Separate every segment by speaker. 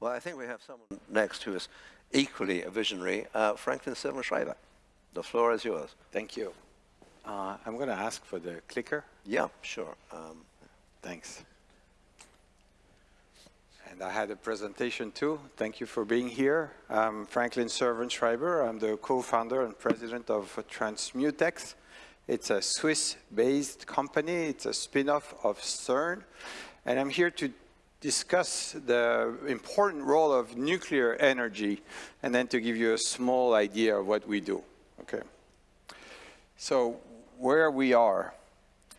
Speaker 1: Well, I think we have someone next who is equally a visionary, uh, Franklin Servan-Schreiber. The floor is yours.
Speaker 2: Thank you. Uh, I'm going to ask for the clicker.
Speaker 1: Yeah, sure. Um,
Speaker 2: Thanks. And I had a presentation too. Thank you for being here. I'm Franklin Servan-Schreiber. I'm the co-founder and president of Transmutex. It's a Swiss-based company. It's a spin-off of CERN. And I'm here to discuss the important role of nuclear energy and then to give you a small idea of what we do. Okay. So where we are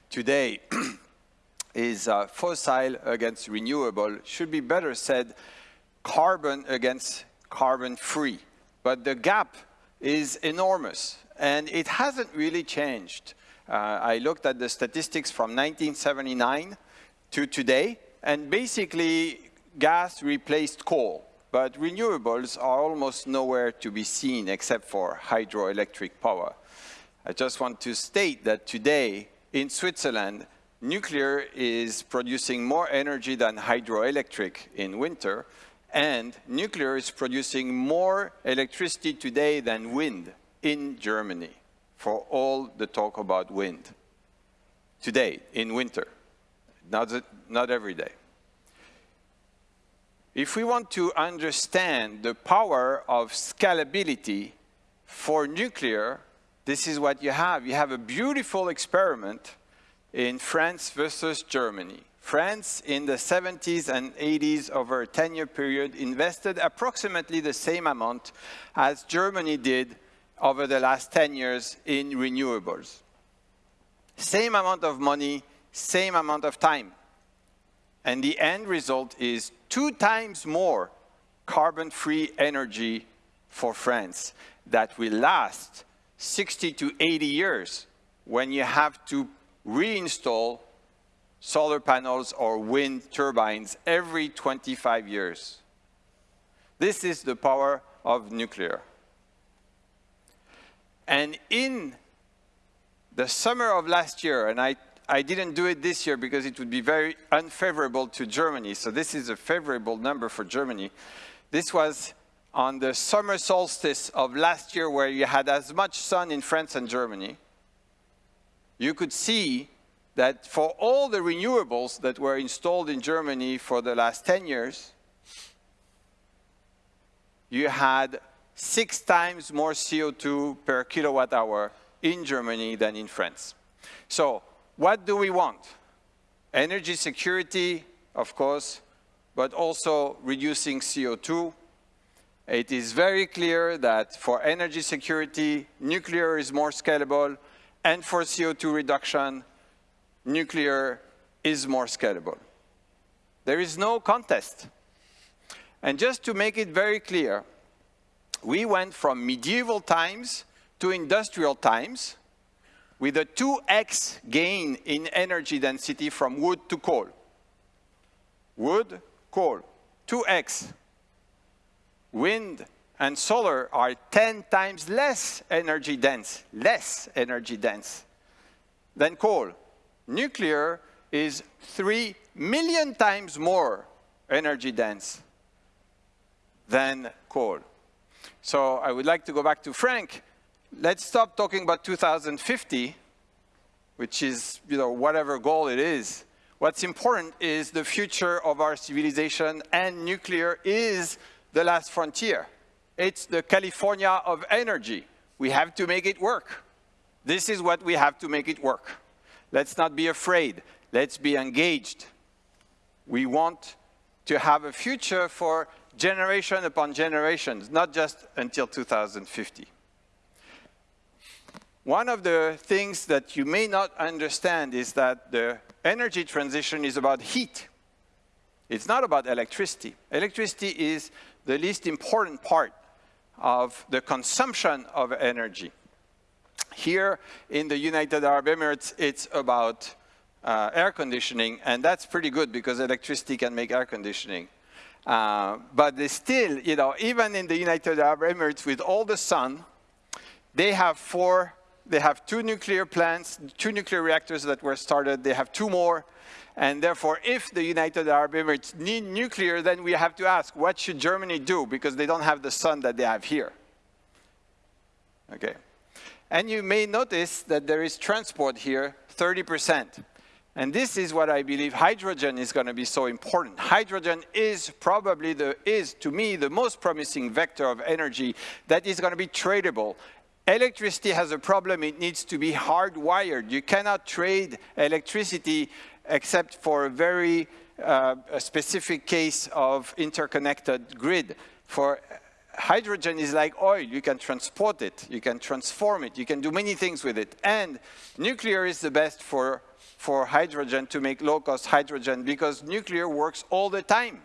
Speaker 2: today is uh, fossil against renewable, should be better said carbon against carbon-free. But the gap is enormous, and it hasn't really changed. Uh, I looked at the statistics from 1979 to today, and basically gas replaced coal, but renewables are almost nowhere to be seen except for hydroelectric power. I just want to state that today in Switzerland, nuclear is producing more energy than hydroelectric in winter, and nuclear is producing more electricity today than wind in Germany, for all the talk about wind. Today, in winter, not, not every day. If we want to understand the power of scalability for nuclear, this is what you have. You have a beautiful experiment in France versus Germany. France in the 70s and 80s over a 10-year period invested approximately the same amount as Germany did over the last 10 years in renewables. Same amount of money, same amount of time. And the end result is two times more carbon-free energy for France that will last 60 to 80 years when you have to reinstall solar panels or wind turbines every 25 years. This is the power of nuclear. And in the summer of last year, and I, I didn't do it this year because it would be very unfavorable to Germany, so this is a favorable number for Germany. This was on the summer solstice of last year where you had as much sun in France and Germany you could see that for all the renewables that were installed in Germany for the last 10 years, you had six times more CO2 per kilowatt hour in Germany than in France. So what do we want? Energy security, of course, but also reducing CO2. It is very clear that for energy security, nuclear is more scalable, and for CO2 reduction, nuclear is more scalable. There is no contest. And just to make it very clear, we went from medieval times to industrial times with a 2x gain in energy density from wood to coal. Wood, coal, 2x. Wind, and solar are 10 times less energy dense, less energy dense than coal. Nuclear is 3 million times more energy dense than coal. So I would like to go back to Frank. Let's stop talking about 2050, which is, you know, whatever goal it is. What's important is the future of our civilization and nuclear is the last frontier. It's the California of energy. We have to make it work. This is what we have to make it work. Let's not be afraid. Let's be engaged. We want to have a future for generation upon generations, not just until 2050. One of the things that you may not understand is that the energy transition is about heat. It's not about electricity. Electricity is the least important part of the consumption of energy. Here in the United Arab Emirates, it's about uh, air conditioning, and that's pretty good because electricity can make air conditioning. Uh, but still, you know, even in the United Arab Emirates with all the sun, they have four they have two nuclear plants, two nuclear reactors that were started. They have two more. And therefore, if the United Arab Emirates need nuclear, then we have to ask, what should Germany do? Because they don't have the sun that they have here. Okay. And you may notice that there is transport here, 30%. And this is what I believe hydrogen is going to be so important. Hydrogen is probably the, is to me the most promising vector of energy that is going to be tradable. Electricity has a problem, it needs to be hardwired. You cannot trade electricity except for a very uh, a specific case of interconnected grid. For hydrogen is like oil. You can transport it, you can transform it, you can do many things with it. And nuclear is the best for, for hydrogen to make low-cost hydrogen because nuclear works all the time,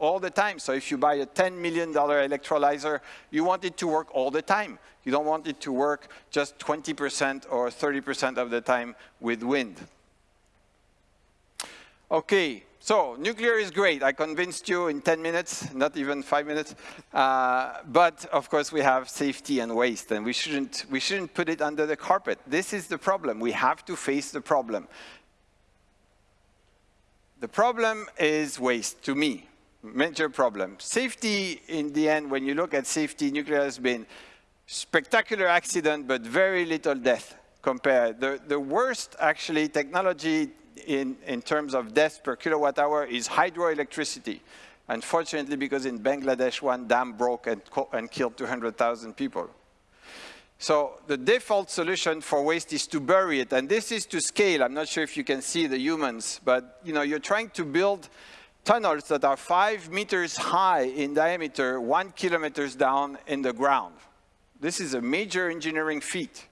Speaker 2: all the time. So if you buy a $10 million electrolyzer, you want it to work all the time. You don't want it to work just 20% or 30% of the time with wind. Okay, so nuclear is great. I convinced you in 10 minutes, not even five minutes. Uh, but of course, we have safety and waste, and we shouldn't, we shouldn't put it under the carpet. This is the problem. We have to face the problem. The problem is waste, to me, major problem. Safety, in the end, when you look at safety, nuclear has been spectacular accident, but very little death compared. The, the worst, actually, technology in, in terms of deaths per kilowatt hour is hydroelectricity. Unfortunately, because in Bangladesh, one dam broke and, and killed 200,000 people. So the default solution for waste is to bury it, and this is to scale. I'm not sure if you can see the humans, but you know, you're trying to build tunnels that are five meters high in diameter, one kilometers down in the ground. This is a major engineering feat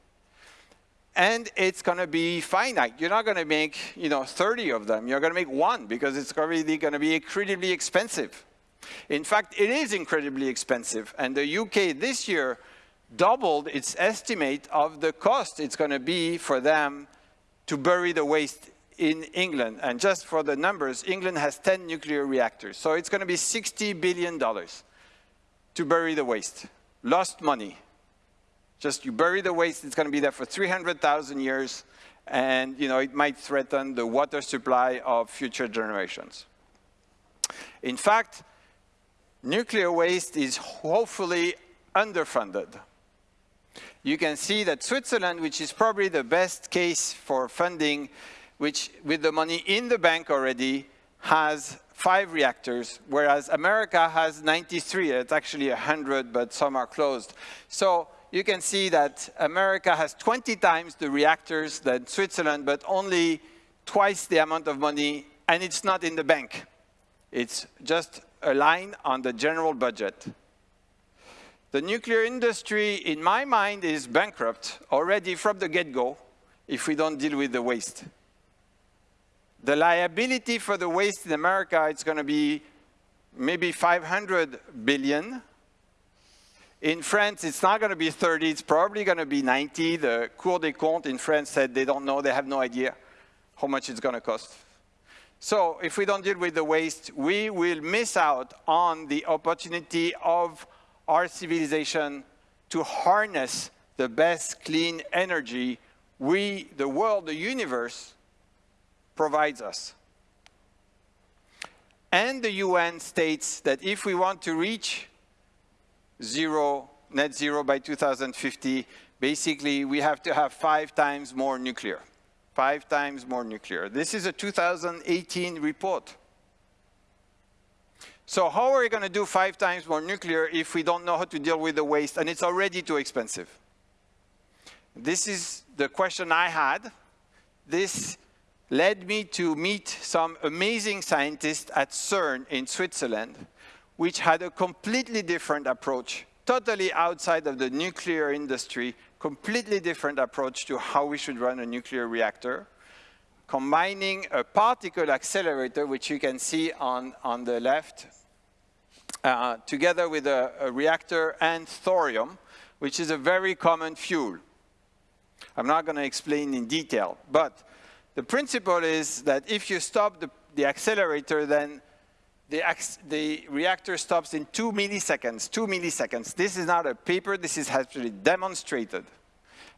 Speaker 2: and it's going to be finite. You're not going to make, you know, 30 of them. You're going to make one because it's going to be incredibly expensive. In fact, it is incredibly expensive. And the UK this year doubled its estimate of the cost it's going to be for them to bury the waste in England. And just for the numbers, England has 10 nuclear reactors. So it's going to be $60 billion to bury the waste. Lost money. Just you bury the waste, it's going to be there for 300,000 years, and you know, it might threaten the water supply of future generations. In fact, nuclear waste is hopefully underfunded. You can see that Switzerland, which is probably the best case for funding, which with the money in the bank already, has five reactors, whereas America has 93. It's actually 100, but some are closed. So you can see that America has 20 times the reactors than Switzerland, but only twice the amount of money, and it's not in the bank. It's just a line on the general budget. The nuclear industry, in my mind, is bankrupt already from the get-go if we don't deal with the waste. The liability for the waste in America, is going to be maybe 500 billion, in France, it's not going to be 30, it's probably going to be 90. The Cour des Comptes in France said they don't know, they have no idea how much it's going to cost. So if we don't deal with the waste, we will miss out on the opportunity of our civilization to harness the best clean energy we, the world, the universe, provides us. And the UN states that if we want to reach zero, net zero by 2050, basically we have to have five times more nuclear. Five times more nuclear. This is a 2018 report. So how are we going to do five times more nuclear if we don't know how to deal with the waste and it's already too expensive? This is the question I had. This led me to meet some amazing scientists at CERN in Switzerland which had a completely different approach, totally outside of the nuclear industry, completely different approach to how we should run a nuclear reactor, combining a particle accelerator, which you can see on, on the left, uh, together with a, a reactor and thorium, which is a very common fuel. I'm not going to explain in detail, but the principle is that if you stop the, the accelerator, then the, the, reactor stops in two milliseconds, two milliseconds. This is not a paper, this is actually demonstrated.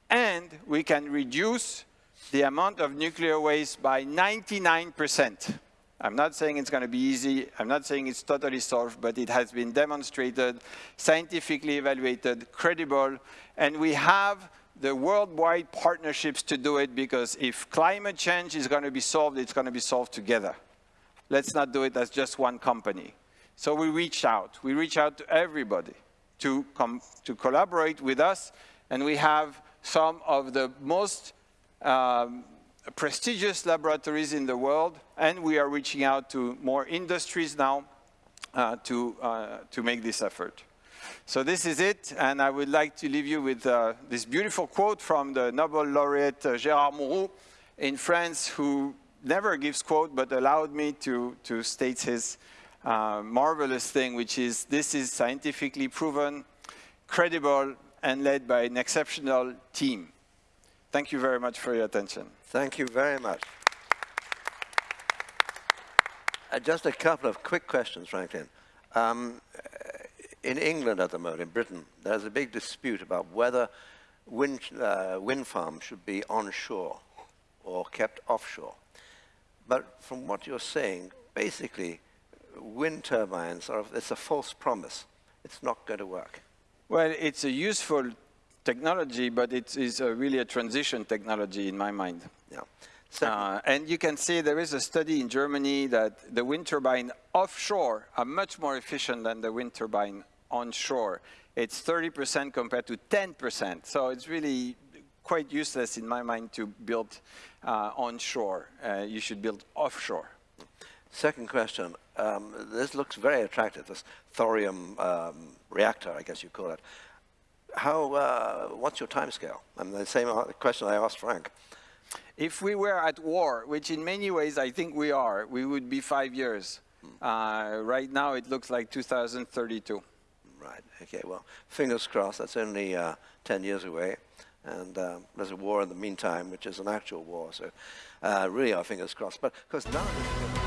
Speaker 2: and we can reduce the amount of nuclear waste by 99%. I'm not saying it's going to be easy. I'm not saying it's totally solved, but it has been demonstrated, scientifically evaluated, credible, and we have the worldwide partnerships to do it because if climate change is going to be solved, it's going to be solved together. Let's not do it as just one company. So we reach out. We reach out to everybody to, come, to collaborate with us, and we have some of the most um, prestigious laboratories in the world, and we are reaching out to more industries now uh, to, uh, to make this effort. So this is it, and I would like to leave you with uh, this beautiful quote from the Nobel laureate uh, Gérard Mourou in France, who never gives quote, but allowed me to, to state his uh, marvelous thing, which is this is scientifically proven, credible, and led by an exceptional team. Thank you very much for your attention.
Speaker 1: Thank you very much. Uh, just a couple of quick questions, Franklin. Um, in England at the moment, in Britain, there's a big dispute about whether wind, uh, wind farms should be onshore or kept offshore. But from what you're saying, basically, wind turbines are, it's a false promise. It's not going to work.
Speaker 2: Well, it's a useful technology, but it is a really a transition technology in my mind.
Speaker 1: Yeah.
Speaker 2: Uh, and you can see there is a study in Germany that the wind turbine offshore are much more efficient than the wind turbine onshore. It's 30% compared to 10%. So it's really quite useless in my mind to build uh, onshore. Uh, you should build offshore.
Speaker 1: Second question. Um, this looks very attractive, this thorium um, reactor, I guess you call it how, uh, what's your time scale? Mean, the same question I asked Frank.
Speaker 2: If we were at war, which in many ways I think we are, we would be five years. Hmm. Uh, right now it looks like 2032.
Speaker 1: Right, okay, well, fingers crossed, that's only uh, 10 years away. And uh, there's a war in the meantime, which is an actual war, so uh, really our fingers crossed. But, because now...